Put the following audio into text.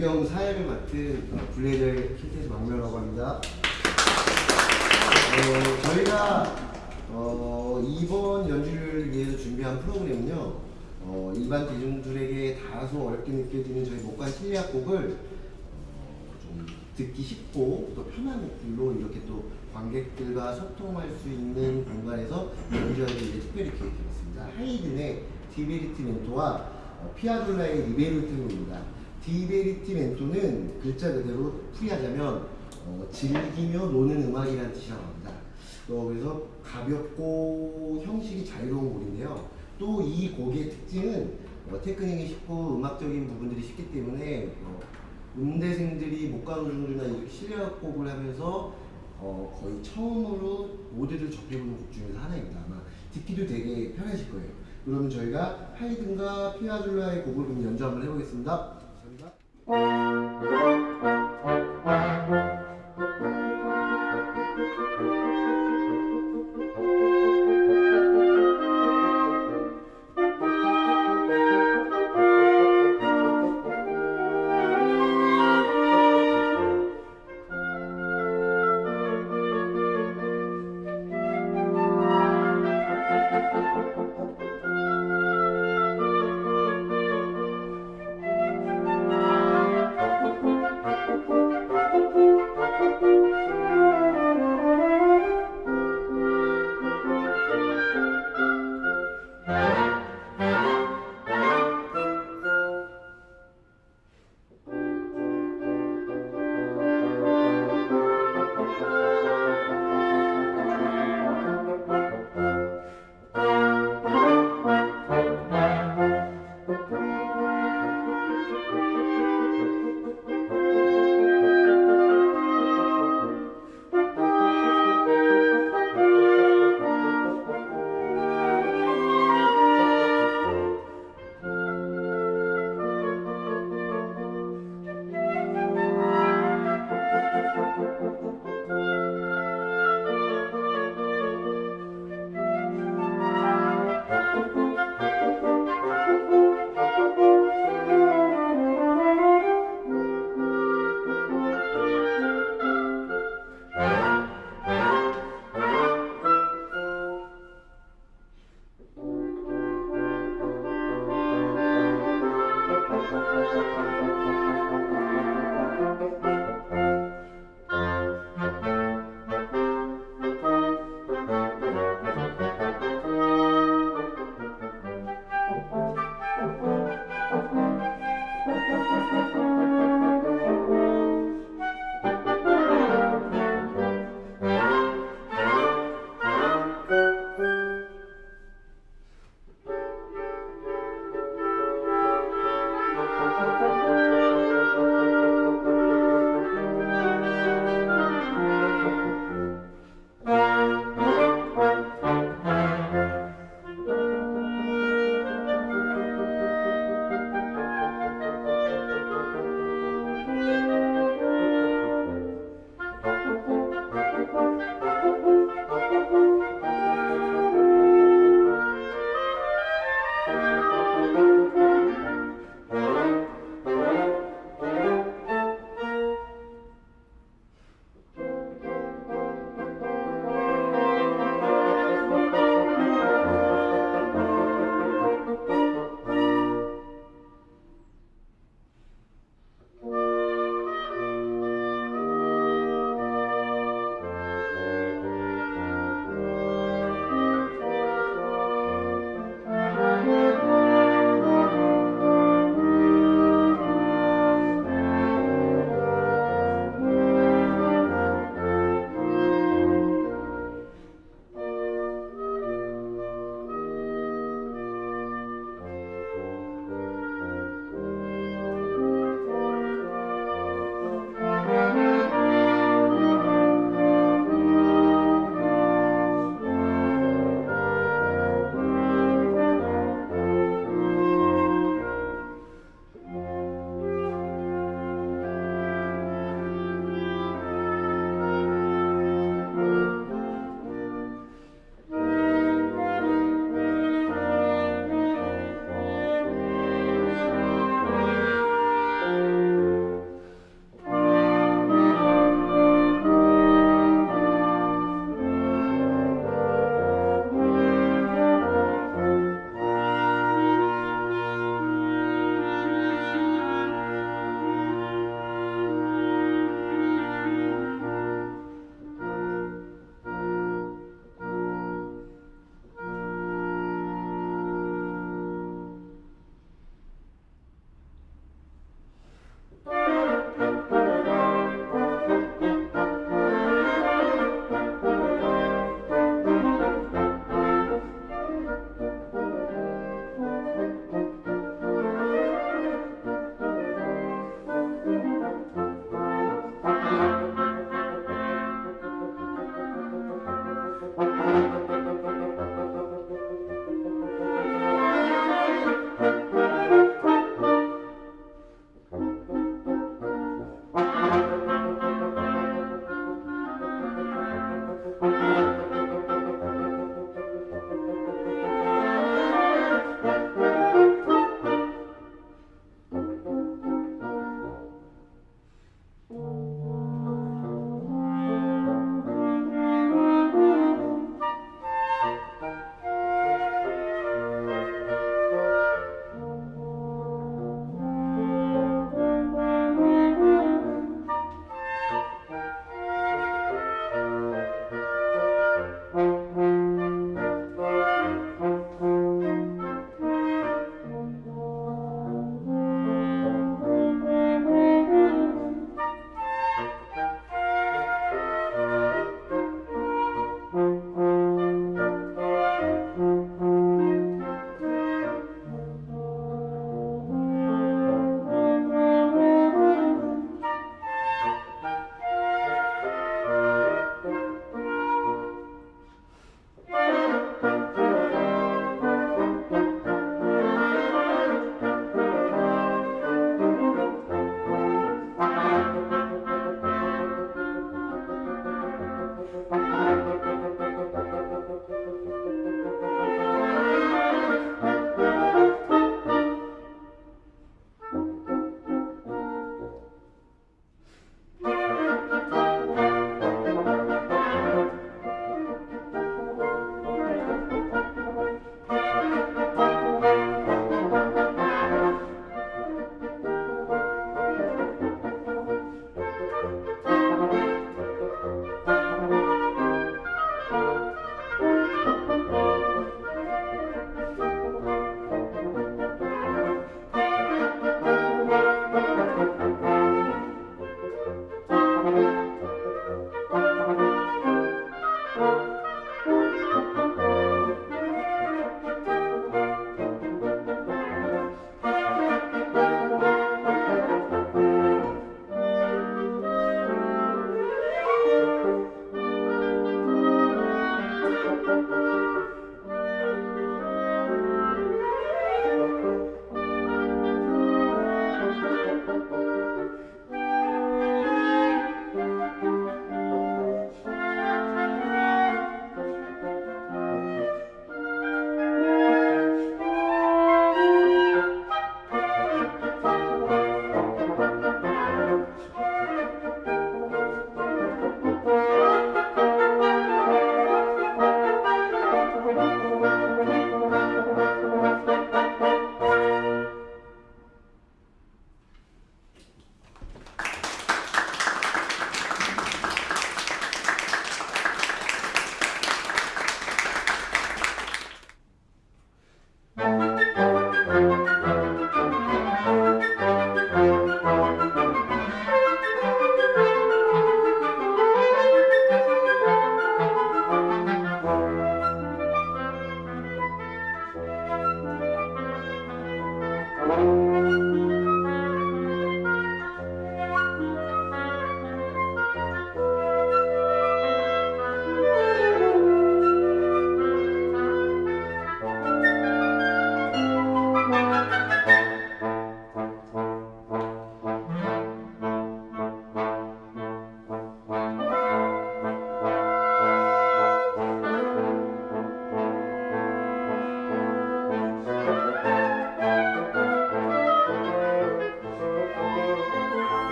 맡은 어, 블레이드 퀸텟 박명라고 합니다. 어, 저희가 어, 이번 연주를 위해서 준비한 프로그램은요. 어, 일반 대중들에게 다소 어렵게 느껴지는 저희 목관 실내악곡을 어, 좀 듣기 쉽고 또 편한 곡들로 이렇게 또 관객들과 소통할 수 있는 공간에서 연주하기 위해 특별히 기획해봤습니다. 하이든의 디베리티멘토와 어, 피아졸라의 리베르테로입니다. 디베리티멘토는 글자 그대로 풀이하자면 어, 즐기며 노는 음악이라는 뜻이라고 합니다. 어, 그래서 가볍고 형식이 자유로운 곡인데요. 또 이 곡의 특징은 어, 테크닉이 쉽고 음악적인 부분들이 쉽기 때문에 어, 음대생들이 목가노중주나 이렇게 실력 곡을 하면서 어, 거의 처음으로 모두들 접해보는 곡 중에서 하나입니다. 아마 듣기도 되게 편하실 거예요. 그러면 저희가 하이든과 피아졸라의 곡을 연주 한번 해보겠습니다. Thank you.